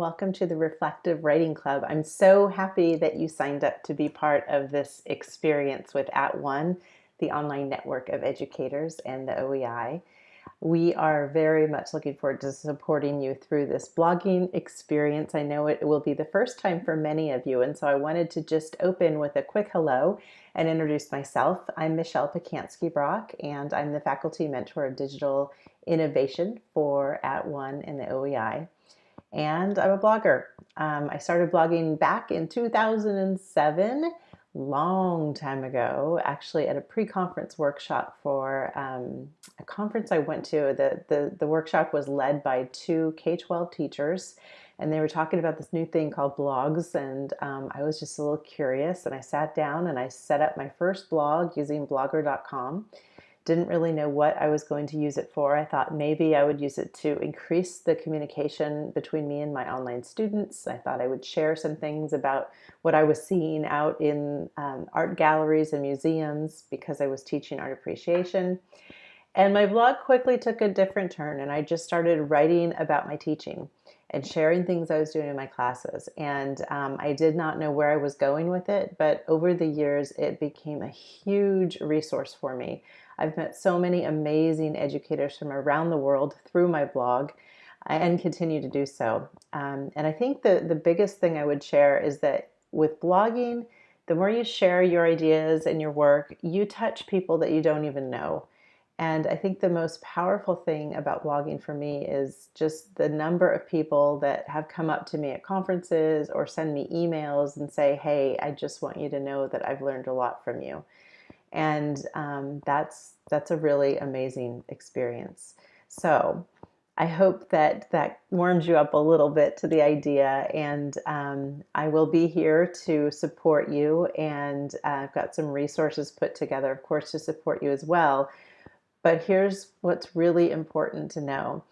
welcome to the Reflective Writing Club. I'm so happy that you signed up to be part of this experience with At One, the online network of educators and the OEI. We are very much looking forward to supporting you through this blogging experience. I know it will be the first time for many of you, and so I wanted to just open with a quick hello and introduce myself. I'm Michelle Pacansky Brock, and I'm the faculty mentor of digital innovation for At One and the OEI. And I'm a blogger. Um, I started blogging back in 2007 long time ago, actually at a pre-conference workshop for um, a conference I went to. The, the, the workshop was led by two K-12 teachers and they were talking about this new thing called blogs and um, I was just a little curious and I sat down and I set up my first blog using blogger.com didn't really know what I was going to use it for. I thought maybe I would use it to increase the communication between me and my online students. I thought I would share some things about what I was seeing out in um, art galleries and museums because I was teaching art appreciation. And my blog quickly took a different turn and I just started writing about my teaching and sharing things I was doing in my classes. And um, I did not know where I was going with it, but over the years, it became a huge resource for me. I've met so many amazing educators from around the world through my blog and continue to do so. Um, and I think the, the biggest thing I would share is that with blogging, the more you share your ideas and your work, you touch people that you don't even know. And I think the most powerful thing about blogging for me is just the number of people that have come up to me at conferences or send me emails and say, hey, I just want you to know that I've learned a lot from you. And um, that's, that's a really amazing experience. So I hope that that warms you up a little bit to the idea and um, I will be here to support you and uh, I've got some resources put together of course to support you as well but here's what's really important to know.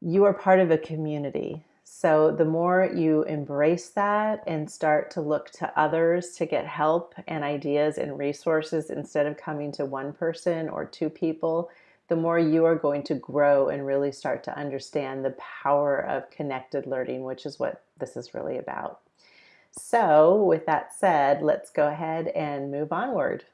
You are part of a community. So the more you embrace that and start to look to others to get help and ideas and resources instead of coming to one person or two people, the more you are going to grow and really start to understand the power of connected learning, which is what this is really about. So with that said, let's go ahead and move onward.